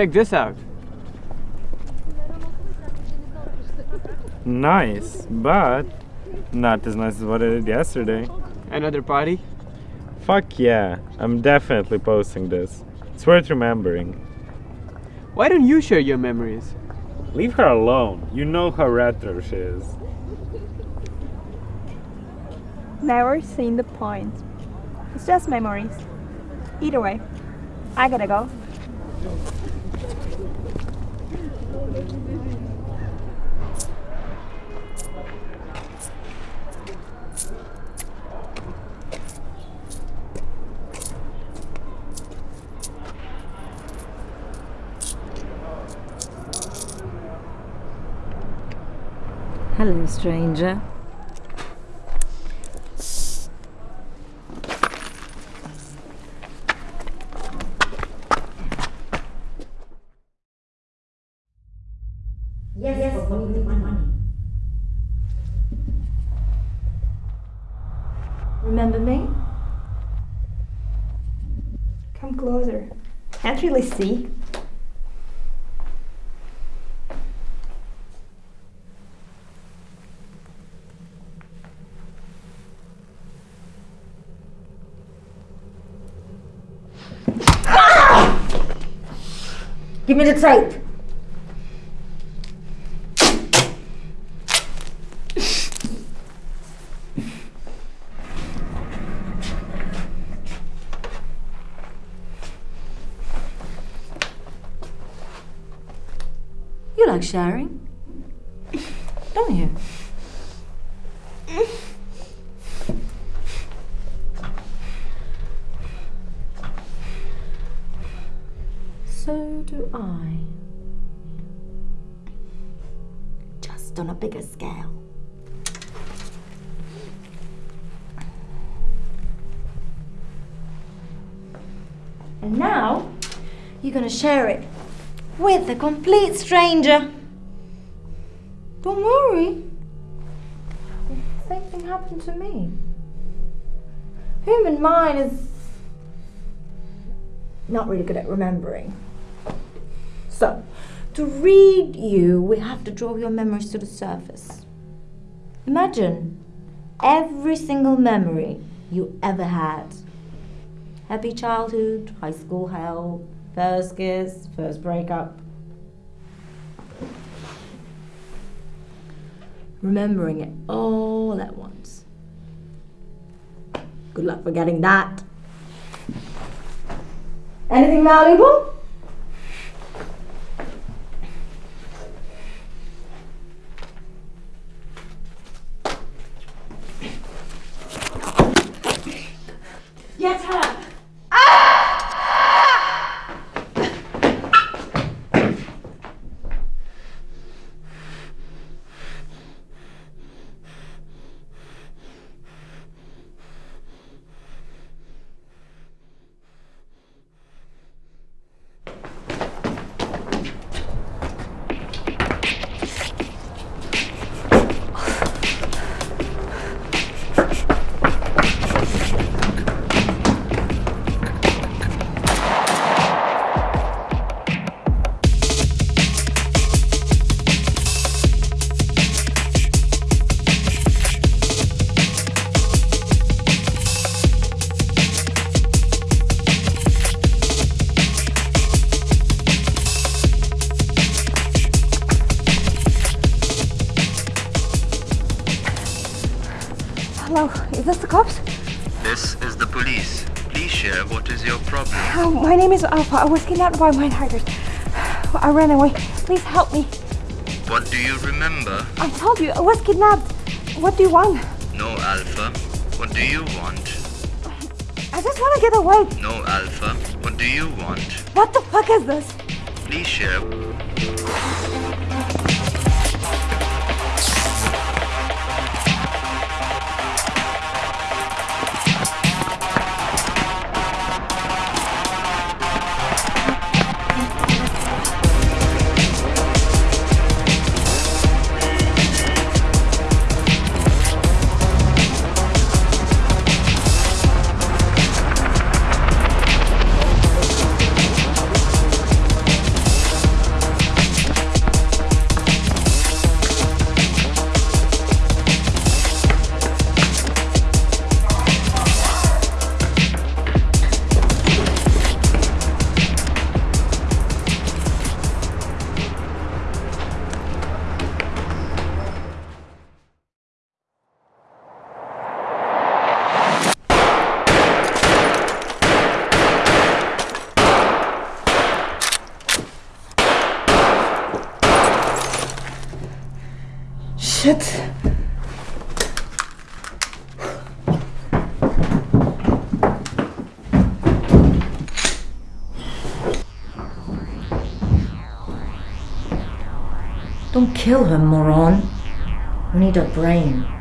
Check this out. Nice, but not as nice as what I did yesterday. Another party? Fuck yeah, I'm definitely posting this. It's worth remembering. Why don't you share your memories? Leave her alone. You know how retro she is. Never seen the point. It's just memories. Either way, I gotta go. Hello, stranger. Yes, yes, but what do you money? Remember me? Come closer. Can't really see. Ah! Give me the tape. Like sharing? Don't you? So do I. Just on a bigger scale. And now, you're gonna share it with a complete stranger. Don't worry. The same thing happened to me. Human mind is not really good at remembering. So, to read you, we have to draw your memories to the surface. Imagine every single memory you ever had. Happy childhood, high school hell, first kiss, first breakup. Remembering it all at once. Good luck forgetting that. Anything valuable? Get her! Share what is your problem. Oh, my name is Alpha. I was kidnapped by minehiders. I ran away. Please help me. What do you remember? I told you, I was kidnapped. What do you want? No, Alpha. What do you want? I just want to get away. No, Alpha. What do you want? What the fuck is this? Please share. Don't kill her, moron. We need her brain.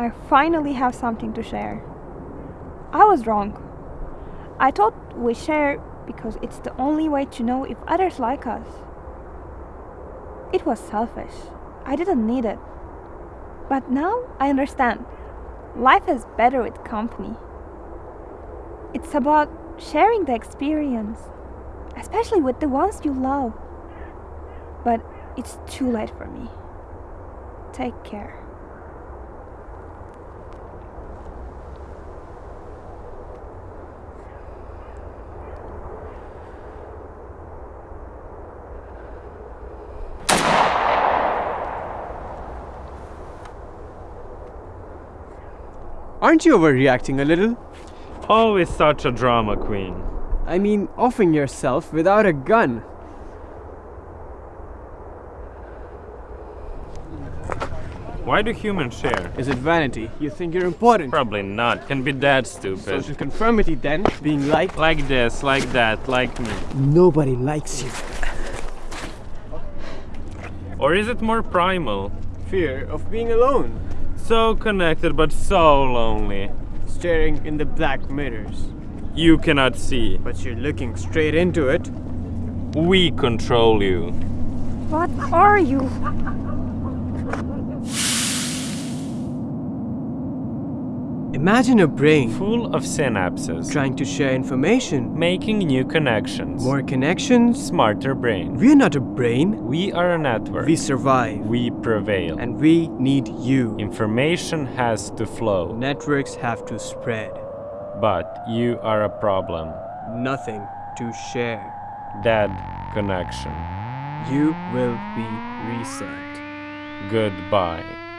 I finally have something to share. I was wrong. I thought we share because it's the only way to know if others like us. It was selfish. I didn't need it. But now I understand. Life is better with company. It's about sharing the experience, especially with the ones you love. But it's too late for me. Take care. Aren't you overreacting a little? Always such a drama queen. I mean, offing yourself without a gun. Why do humans share? Is it vanity? You think you're important? Probably not. Can be that stupid. Social conformity then, being liked. Like this, like that, like me. Nobody likes you. Or is it more primal? Fear of being alone. So connected but so lonely. Staring in the black mirrors. You cannot see. But you're looking straight into it. We control you. What are you? Imagine a brain Full of synapses. trying to share information. Making new connections. More connections. Smarter brain. We're not a brain. We are a network. We survive. We prevail. And we need you. Information has to flow. Networks have to spread. But you are a problem. Nothing to share. Dead connection. You will be reset. Goodbye.